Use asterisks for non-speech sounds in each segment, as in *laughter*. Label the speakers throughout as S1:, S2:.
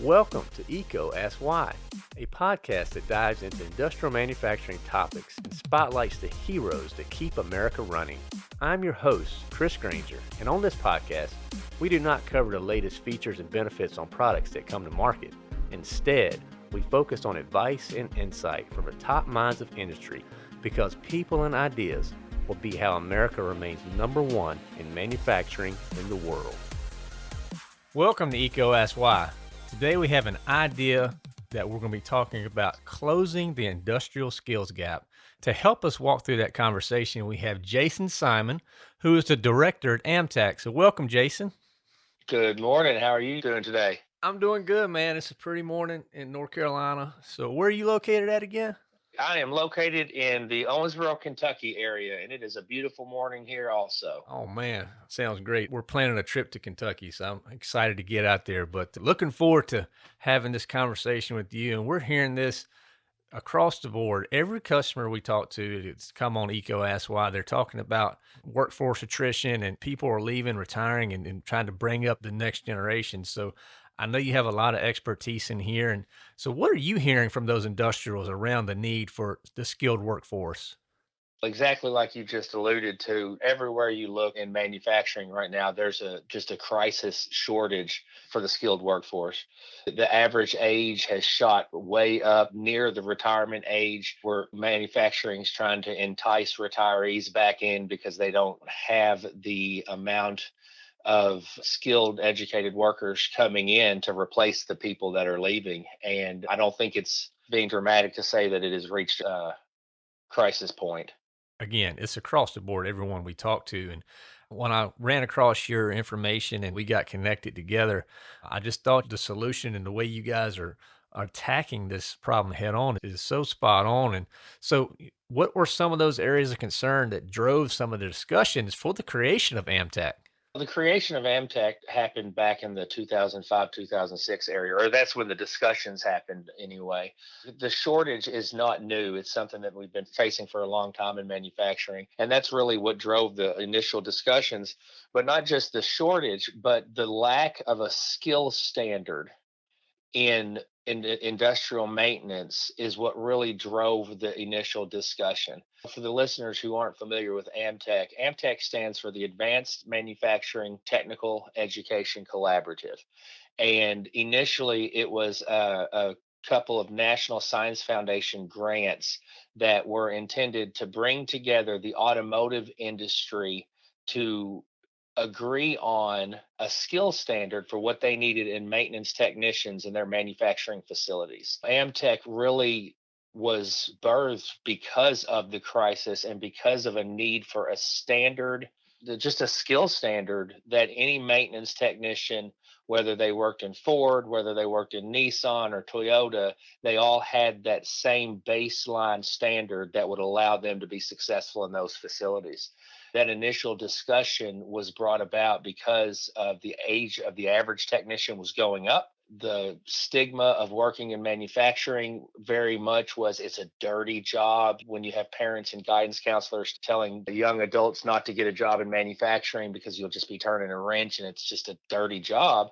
S1: Welcome to EECO Ask Why, a podcast that dives into industrial manufacturing topics and spotlights the heroes that keep America running. I'm your host, Chris Granger, and on this podcast, we do not cover the latest features and benefits on products that come to market. Instead, we focus on advice and insight from the top minds of industry because people and ideas will be how America remains number one in manufacturing in the world. Welcome to EECO Ask Why. Today we have an idea that we're going to be talking about closing the industrial skills gap. To help us walk through that conversation, we have Jason Simon, who is the director at AMTEC. So welcome, Jason.
S2: Good morning. How are you doing today?
S1: I'm doing good, man. It's a pretty morning in North Carolina. So where are you located at again?
S2: I am located in the Owensboro, Kentucky area, and it is a beautiful morning here also.
S1: Oh man, sounds great. We're planning a trip to Kentucky, so I'm excited to get out there, but looking forward to having this conversation with you. And we're hearing this across the board. Every customer we talk to, it's come on EECO Ask Why, they're talking about workforce attrition and people are leaving, retiring, and, and trying to bring up the next generation. So I know you have a lot of expertise in here. And so, what are you hearing from those industrials around the need for the skilled workforce?
S2: Exactly like you just alluded to, everywhere you look in manufacturing right now, there's a just a crisis shortage for the skilled workforce. The average age has shot way up near the retirement age where manufacturing is trying to entice retirees back in because they don't have the amount of skilled educated workers coming in to replace the people that are leaving and i don't think it's being dramatic to say that it has reached a crisis point.
S1: Again it's across the board everyone we talk to and when i ran across your information and we got connected together i just thought the solution and the way you guys are attacking this problem head on is so spot on and so what were some of those areas of concern that drove some of the discussions for the creation of AMTEC
S2: the creation of AMTEC happened back in the 2005 2006 area, or that's when the discussions happened anyway. The shortage is not new, it's something that we've been facing for a long time in manufacturing. And that's really what drove the initial discussions, but not just the shortage, but the lack of a skill standard in in industrial maintenance is what really drove the initial discussion. For the listeners who aren't familiar with AMTEC, AMTEC stands for the Advanced Manufacturing Technical Education Collaborative. And initially, it was a, a couple of National Science Foundation grants that were intended to bring together the automotive industry to agree on a skill standard for what they needed in maintenance technicians in their manufacturing facilities. AMTEC really was birthed because of the crisis and because of a need for a standard just a skill standard that any maintenance technician whether they worked in Ford, whether they worked in Nissan or Toyota, they all had that same baseline standard that would allow them to be successful in those facilities. That initial discussion was brought about because of the age of the average technician was going up the stigma of working in manufacturing very much was it's a dirty job when you have parents and guidance counselors telling the young adults not to get a job in manufacturing because you'll just be turning a wrench and it's just a dirty job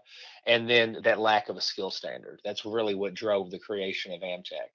S2: and then that lack of a skill standard that's really what drove the creation of AMTEC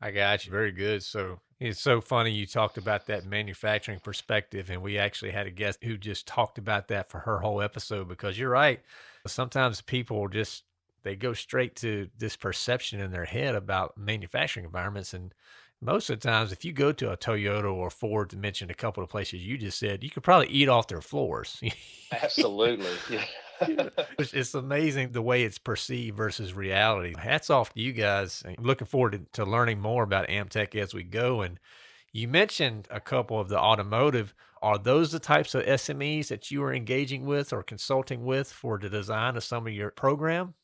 S1: I got you. Very good. So it's so funny you talked about that manufacturing perspective, and we actually had a guest who just talked about that for her whole episode because you're right. Sometimes people just they go straight to this perception in their head about manufacturing environments, and most of the times, if you go to a Toyota or Ford, to mention a couple of places you just said, you could probably eat off their floors. *laughs*
S2: Absolutely. Yeah. *laughs*
S1: it's amazing the way it's perceived versus reality. Hats off to you guys. I'm looking forward to, to learning more about AMTEC as we go. And you mentioned a couple of the automotive. Are those the types of SMEs that you are engaging with or consulting with for the design of some of your program?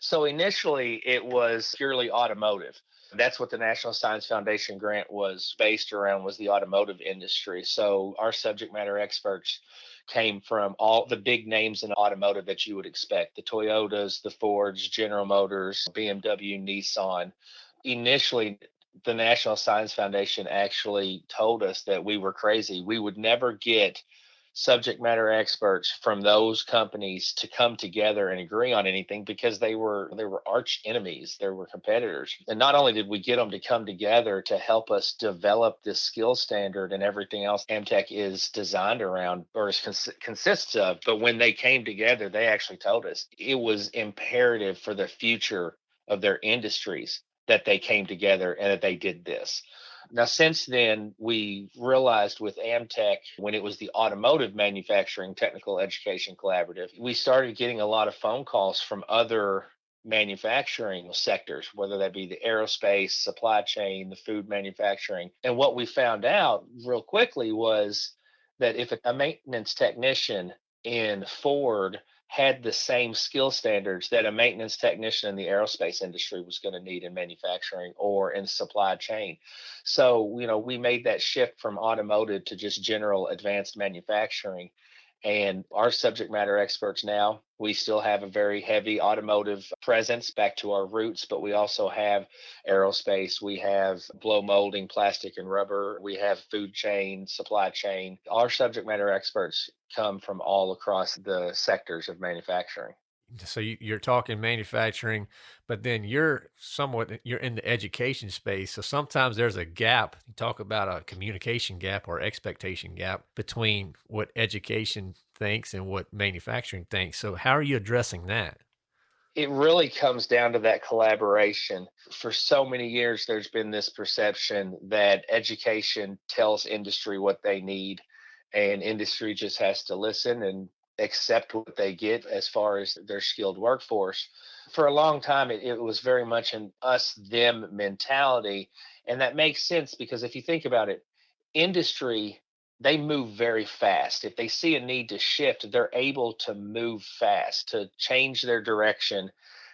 S2: So initially, it was purely automotive. That's what the National Science Foundation grant was based around was the automotive industry. So our subject matter experts came from all the big names in automotive that you would expect the Toyotas, the Fords, General Motors, BMW, Nissan. Initially, the National Science Foundation actually told us that we were crazy. We would never get subject matter experts from those companies to come together and agree on anything because they were they were arch enemies they were competitors. And not only did we get them to come together to help us develop this skill standard and everything else AMTEC is designed around or is cons- consists of but when they came together they actually told us it was imperative for the future of their industries that they came together and that they did this now, since then, we realized with AMTEC, when it was the Automotive Manufacturing Technical Education Collaborative, we started getting a lot of phone calls from other manufacturing sectors, whether that be the aerospace, supply chain, the food manufacturing. And what we found out real quickly was that if a maintenance technician in Ford had the same skill standards that a maintenance technician in the aerospace industry was going to need in manufacturing or in supply chain. So, you know, we made that shift from automotive to just general advanced manufacturing and our subject matter experts now we still have a very heavy automotive presence back to our roots but we also have aerospace we have blow molding plastic and rubber we have food chain supply chain. Our subject matter experts come from all across the sectors of manufacturing
S1: so you, are talking manufacturing but then you're somewhat eh, you're in the education space so sometimes there's a gap you talk about a communication gap or expectation gap between what education thinks and what manufacturing thinks so how are you addressing that
S2: it really comes down to that collaboration. For so many years, there's been this perception that education tells industry what they need, and industry just has to listen and accept what they get as far as their skilled workforce. For a long time, it, it, was very much an us them mentality. And that makes sense because if you think about it, industry, they move very fast. If they see a need to shift, they're able to move fast, to change their direction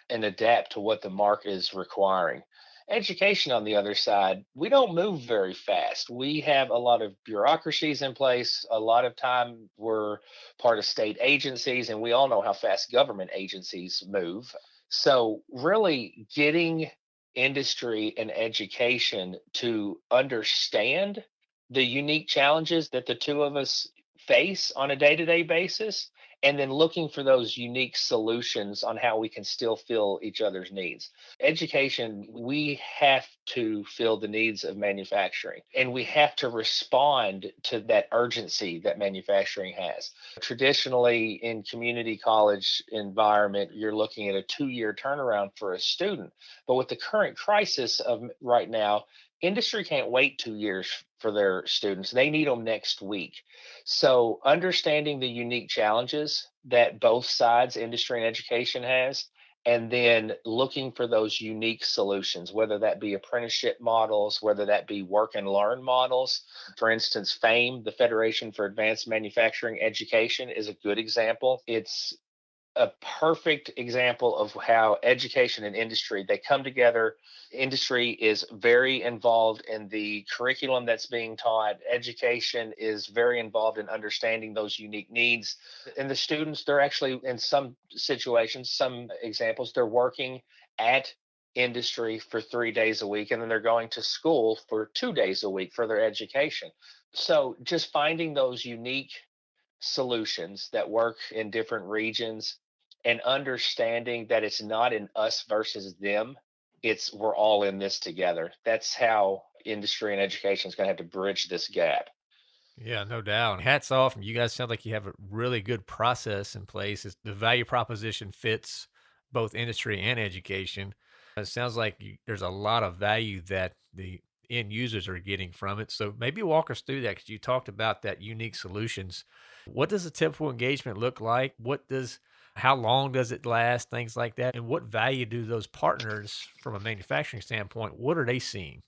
S2: and adapt to what the market is requiring. Education, on the other side, we don't move very fast. We have a lot of bureaucracies in place. A lot of time we're part of state agencies, and we all know how fast government agencies move. So, really getting industry and education to understand the unique challenges that the two of us face on a day to day basis and then looking for those unique solutions on how we can still fill each other's needs. Education, we have to fill the needs of manufacturing and we have to respond to that urgency that manufacturing has. Traditionally, in community college environment, you're looking at a two year turnaround for a student. But with the current crisis of right now, industry can't wait two years for their students. They need them next week. So, understanding the unique challenges that both sides, industry and education, has, and then looking for those unique solutions, whether that be apprenticeship models, whether that be work and learn models. For instance, FAME, the Federation for Advanced Manufacturing Education, is a good example. It's a perfect example of how education and industry they come together. Industry is very involved in the curriculum that's being taught. Education is very involved in understanding those unique needs. And the students they're actually in some situations some examples they're working at industry for three days a week and then they're going to school for two days a week for their education. So just finding those unique solutions that work in different regions and understanding that it's not an us versus them it's we're all in this together. That's how industry and education is going to have to bridge this gap.
S1: Yeah no doubt hats off you guys sound like you have a really good process in place it's, the value proposition fits both industry and education. It sounds like you, there's a lot of value that the end users are getting from it so maybe walk us through that because you talked about that unique solutions. What does a typical engagement look like? What does how long does it last, things like that, and what value do those partners, from a manufacturing standpoint, what are they seeing?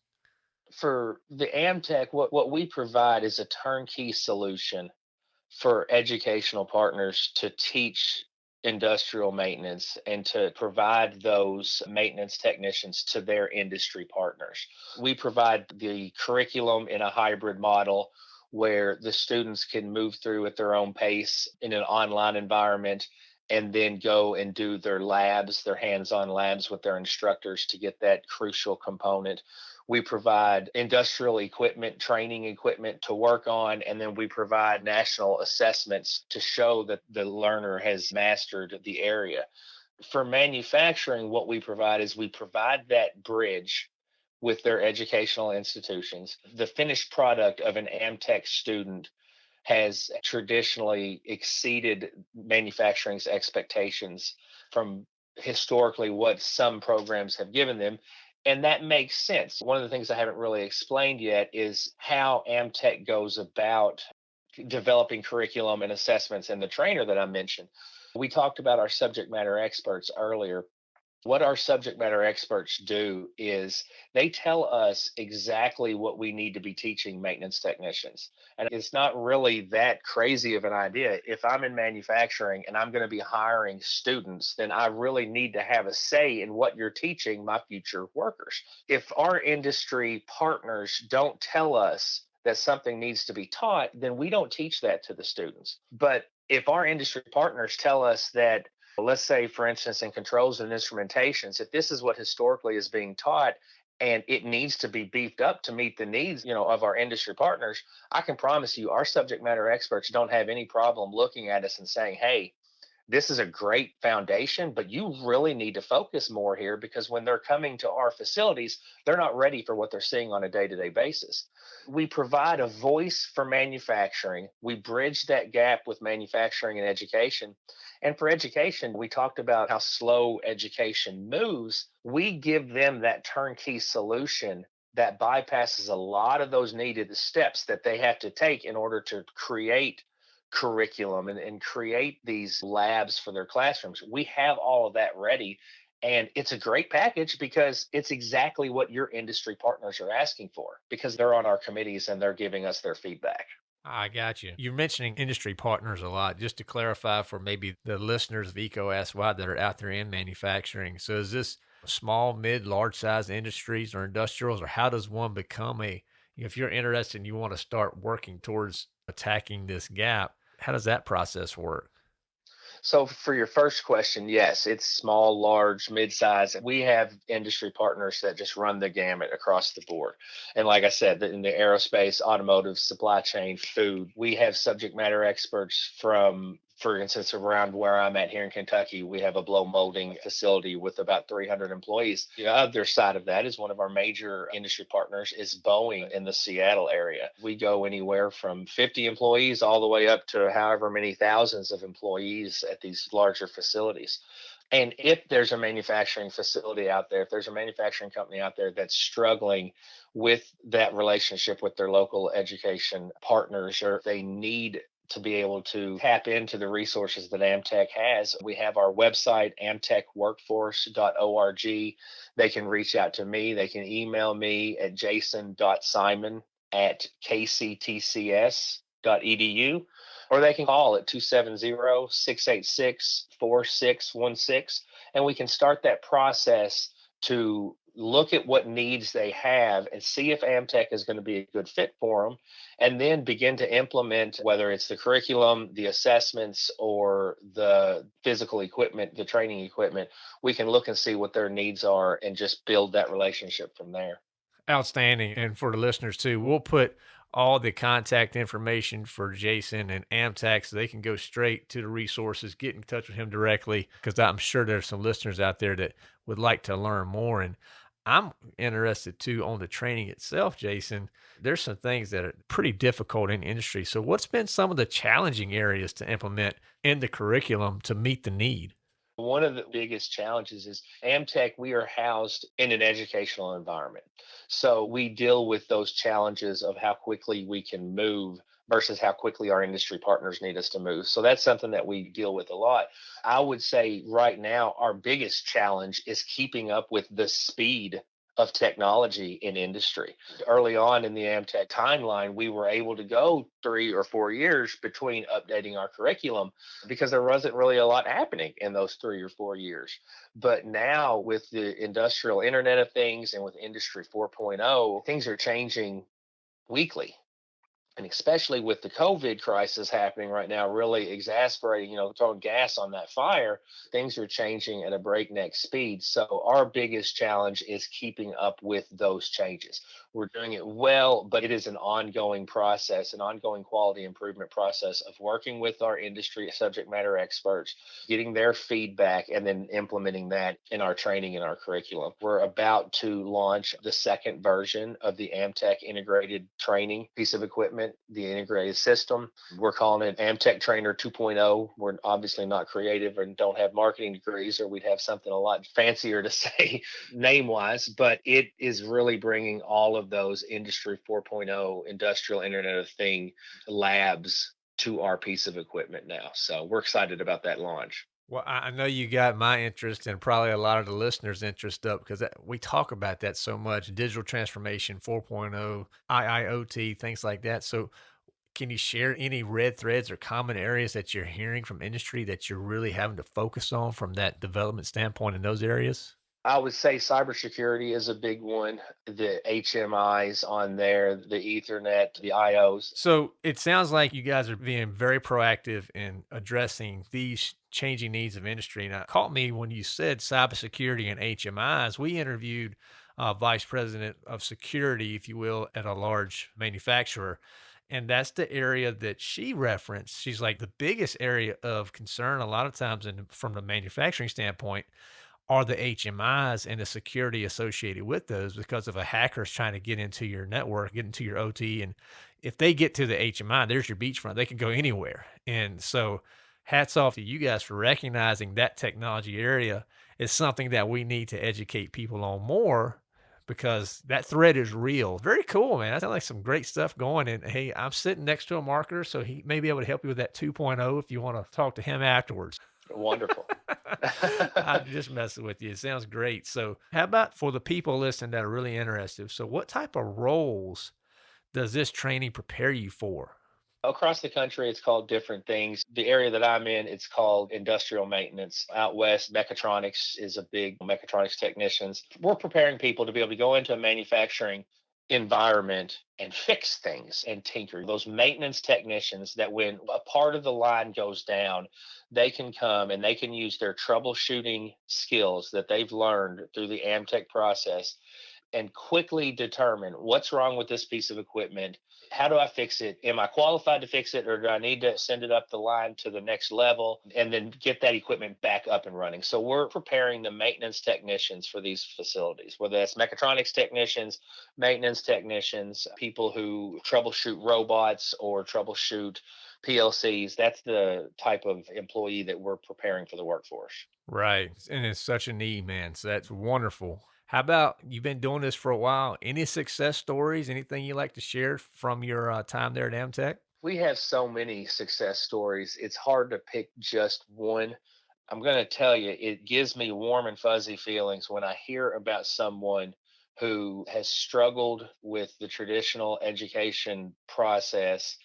S2: For the AMTEC, what, what we provide is a turnkey solution for educational partners to teach industrial maintenance and to provide those maintenance technicians to their industry partners. We provide the curriculum in a hybrid model where the students can move through at their own pace in an online environment and then go and do their labs, their hands on labs with their instructors to get that crucial component. we provide industrial equipment, training equipment to work on, and then we provide national assessments to show that the learner has mastered the area. For manufacturing, what we provide is we provide that bridge with their educational institutions. The finished product of an AMTEC student has traditionally exceeded manufacturing's expectations from historically what some programs have given them. And that makes sense. One of the things I haven't really explained yet is how AMTEC goes about developing curriculum and assessments and the trainer that I mentioned. We talked about our subject matter experts earlier what our subject matter experts do is they tell us exactly what we need to be teaching maintenance technicians. And it's not really that crazy of an idea. If I'm in manufacturing and I'm going to be hiring students, then I really need to have a say in what you're teaching my future workers. If our industry partners don't tell us that something needs to be taught, then we don't teach that to the students. But if our industry partners tell us that let's say, for instance, in controls and instrumentations, if this is what historically is being taught and it needs to be beefed up to meet the needs you know of our industry partners i can promise you our subject matter experts don't have any problem looking at us and saying hey this is a great foundation, but you really need to focus more here because when they're coming to our facilities, they're not ready for what they're seeing on a day to day basis. We provide a voice for manufacturing. We bridge that gap with manufacturing and education. And for education, we talked about how slow education moves. We give them that turnkey solution that bypasses a lot of those needed steps that they have to take in order to create curriculum and, and create these labs for their classrooms. We have all of that ready. And it's a great package because it's exactly what your industry partners are asking for because they're on our committees and they're giving us their feedback.
S1: I got you. You're mentioning industry partners a lot. Just to clarify for maybe the listeners of Why that are out there in manufacturing. So is this small, mid, large size industries or industrials, or how does one become a, if you're interested and you want to start working towards attacking this gap, how does that process work?
S2: So for your first question, yes, it's small, large, mid-size. We have industry partners that just run the gamut across the board. And like I said, in the aerospace, automotive, supply chain, food, we have subject matter experts from for instance, around where I'm at here in Kentucky, we have a blow molding facility with about 300 employees. The other side of that is one of our major industry partners is Boeing in the Seattle area. We go anywhere from 50 employees all the way up to however many thousands of employees at these larger facilities. And if there's a manufacturing facility out there, if there's a manufacturing company out there that's struggling with that relationship with their local education partners, or they need to be able to tap into the resources that AMTEC has. We have our website, amtecworkforce.org. They can reach out to me. They can email me at jason.simon at kctcs.edu, or they can call at 270-686-4616, and we can start that process to look at what needs they have and see if AMTEC is going to be a good fit for them, and then begin to implement whether it's the curriculum, the assessments, or the physical equipment, the training equipment. We can look and see what their needs are and just build that relationship from there.
S1: Outstanding. And for the listeners too, we'll put all the contact information for Jason and AMTEC so they can go straight to the resources, get in touch with him directly, because I'm sure there's some listeners out there that would like to learn more. And I'm interested too on the training itself, Jason. There's some things that are pretty difficult in industry. So, what's been some of the challenging areas to implement in the curriculum to meet the need?
S2: One of the biggest challenges is AMTEC, we are housed in an educational environment. So we deal with those challenges of how quickly we can move versus how quickly our industry partners need us to move. So that's something that we deal with a lot. I would say right now, our biggest challenge is keeping up with the speed of technology in industry. Early on in the AMTEC timeline, we were able to go three or four years between updating our curriculum because there wasn't really a lot happening in those three or four years. But now, with the industrial Internet of Things and with Industry 4.0, things are changing weekly and especially with the COVID crisis happening right now, really exasperating, you know, throwing gas on that fire, things are changing at a breakneck speed. So, our biggest challenge is keeping up with those changes. We're doing it well, but it is an ongoing process, an ongoing quality improvement process of working with our industry subject matter experts, getting their feedback, and then implementing that in our training and our curriculum. We're about to launch the second version of the AMTEC integrated training piece of equipment, the integrated system. We're calling it AMTEC Trainer 2.0. We're obviously not creative and don't have marketing degrees, or we'd have something a lot fancier to *laughs* say name wise, but it is really bringing all of those industry 4.0 industrial internet of thing labs to our piece of equipment now so we're excited about that launch
S1: well, I know you got my interest and probably a lot of the listeners' interest up because we talk about that so much digital transformation 4.0, IIoT, things like that. So, can you share any red threads or common areas that you're hearing from industry that you're really having to focus on from that development standpoint in those areas?
S2: I would say cybersecurity is a big one. The HMIs on there, the Ethernet, the IOs.
S1: So it sounds like you guys are being very proactive in addressing these changing needs of industry. Now, caught me when you said cybersecurity and HMIs. We interviewed a vice president of security, if you will, at a large manufacturer. And that's the area that she referenced. She's like the biggest area of concern a lot of times in, from the manufacturing standpoint are the HMIs and the security associated with those because if a hacker's trying to get into your network, get into your OT, and if they get to the HMI, there's your beachfront. They can go anywhere. And so hats off to you guys for recognizing that technology area is something that we need to educate people on more because that threat is real. Very cool, man. That sounds like some great stuff going. And hey, I'm sitting next to a marketer, so he may be able to help you with that 2.0 if you want to talk to him afterwards.
S2: Wonderful. *laughs* *laughs*
S1: I'm just messing with you. It sounds great. So, how about for the people listening that are really interested? So, what type of roles does this training prepare you for?
S2: Across the country, it's called different things. The area that I'm in, it's called industrial maintenance. Out west, mechatronics is a big mechatronics technicians. We're preparing people to be able to go into a manufacturing environment and fix things and tinker. Those maintenance technicians that when a part of the line goes down, they can come and they can use their troubleshooting skills that they've learned through the AMTEC process and quickly determine what's wrong with this piece of equipment. How do I fix it? Am I qualified to fix it or do I need to send it up the line to the next level and then get that equipment back up and running? So we're preparing the maintenance technicians for these facilities, whether that's mechatronics technicians, maintenance technicians, people who troubleshoot robots or troubleshoot PLCs. That's the type of employee that we're preparing for the workforce.
S1: Right. And it's such a need, man. So that's wonderful. How about you've been doing this for a while? Any success stories? Anything you like to share from your uh, time there at AMTEC?
S2: We have so many success stories. It's hard to pick just one. I'm going to tell you, it gives me warm and fuzzy feelings when I hear about someone who has struggled with the traditional education process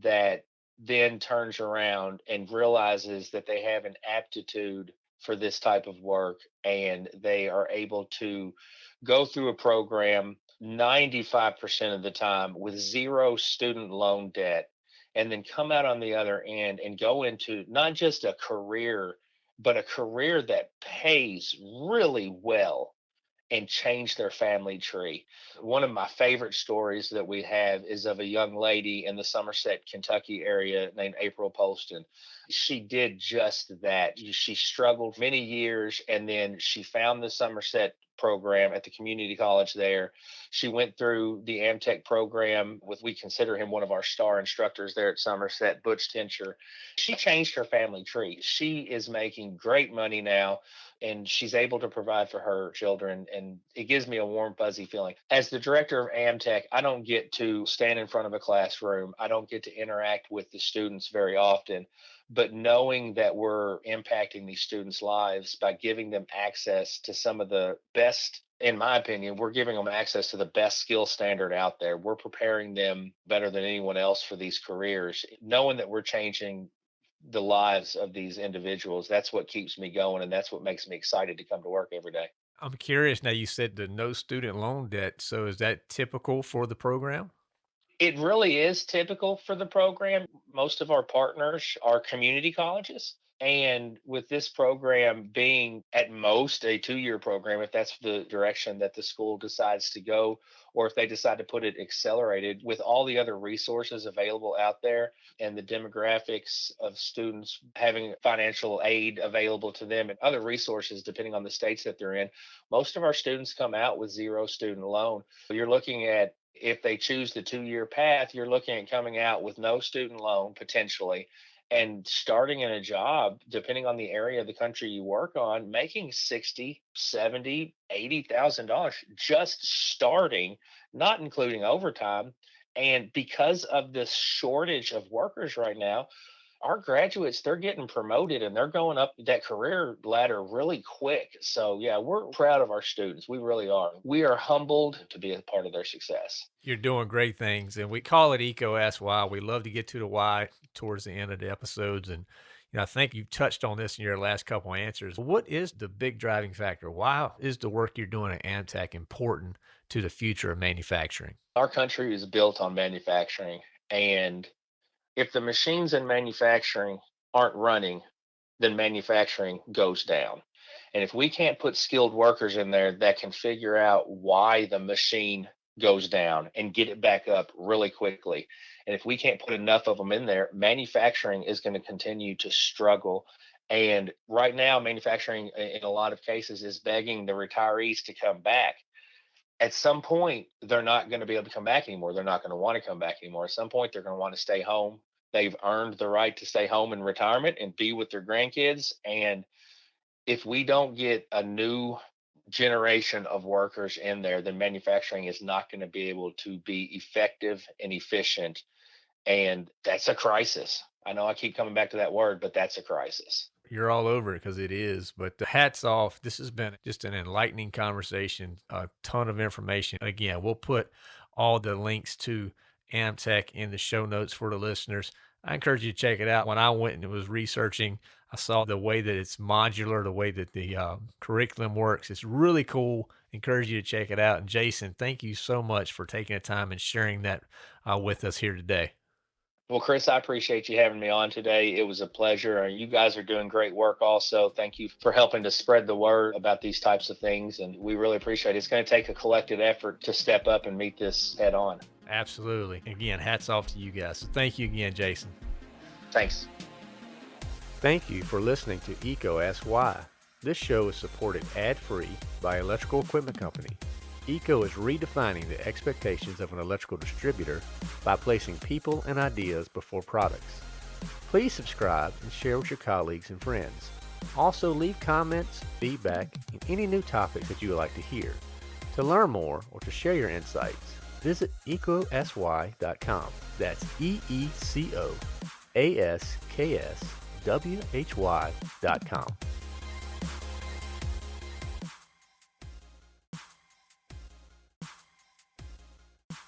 S2: that then turns around and realizes that they have an aptitude for this type of work and they are able to go through a program 95% of the time with zero student loan debt and then come out on the other end and go into not just a career but a career that pays really well and change their family tree. One of my favorite stories that we have is of a young lady in the Somerset, Kentucky area named April Polston. She did just that. She struggled many years and then she found the Somerset program at the community college there. She went through the AMTEC program with, we consider him one of our star instructors there at Somerset, Butch Tincher. She changed her family tree. She is making great money now and she's able to provide for her children. And it gives me a warm, fuzzy feeling. As the director of AMTEC, I don't get to stand in front of a classroom, I don't get to interact with the students very often. But knowing that we're impacting these students' lives by giving them access to some of the best in my opinion, we're giving them access to the best skill standard out there. We're preparing them better than anyone else for these careers. Knowing that we're changing the lives of these individuals. That's what keeps me going, and that's what makes me excited to come to work every day.
S1: I'm curious now. You said the no student loan debt. So is that typical for the program?
S2: It really is typical for the program. Most of our partners are community colleges. And with this program being at most a two year program, if that's the direction that the school decides to go, or if they decide to put it accelerated with all the other resources available out there and the demographics of students having financial aid available to them and other resources depending on the states that they're in, most of our students come out with zero student loan. You're looking at if they choose the two year path, you're looking at coming out with no student loan potentially and starting in a job depending on the area of the country you work on making 60 70 80000 dollars just starting not including overtime and because of this shortage of workers right now our graduates they're getting promoted and they're going up that career ladder really quick so yeah we're proud of our students we really are we are humbled to be a part of their success
S1: you're doing great things and we call it EECO why we love to get to the why towards the end of the episodes and you know, I think you touched on this in your last couple answers. What is the big driving factor? Why is the work you're doing at AMTEC important to the future of manufacturing?
S2: Our country is built on manufacturing, and if the machines in manufacturing aren't running, then manufacturing goes down. And if we can't put skilled workers in there that can figure out why the machine goes down and get it back up really quickly, and if we can't put enough of them in there, manufacturing is going to continue to struggle. And right now, manufacturing in a lot of cases is begging the retirees to come back at some point they're not going to be able to come back anymore. They're not going to want to come back anymore. At some point they're going to want to stay home. They've earned the right to stay home in retirement and be with their grandkids and if we don't get a new generation of workers in there then manufacturing is not going to be able to be effective and efficient and that's a crisis. I know i keep coming back to that word but that's a crisis
S1: you're all over it because it is. But the hats off. This has been just an enlightening conversation, a ton of information. Again, we'll put all the links to AMTEC in the show notes for the listeners. I encourage you to check it out. When I went and was researching, I saw the way that it's modular, the way that the uh, curriculum works. It's really cool. Encourage you to check it out. And Jason, thank you so much for taking the time and sharing that uh, with us here today.
S2: Well, Chris, I appreciate you having me on today. It was a pleasure. And you guys are doing great work also. Thank you for helping to spread the word about these types of things. And we really appreciate it. It's going to take a collective effort to step up and meet this head on.
S1: Absolutely. Again, hats off to you guys. So thank you again, Jason.
S2: Thanks.
S1: Thank you for listening to EECO Ask Why. This show is supported ad-free by Electrical Equipment Company EECO is redefining the expectations of an electrical distributor by placing people and ideas before products. Please subscribe and share with your colleagues and friends. Also leave comments, feedback, and any new topics that you would like to hear. To learn more or to share your insights, visit eecoaskwhy.com. That's E-E-C-O-A-S-K-S-W-H-Y.com.